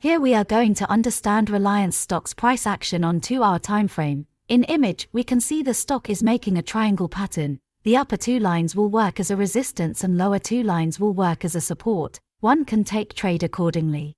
Here we are going to understand Reliance stock's price action on 2-hour time frame. In image, we can see the stock is making a triangle pattern. The upper two lines will work as a resistance and lower two lines will work as a support. One can take trade accordingly.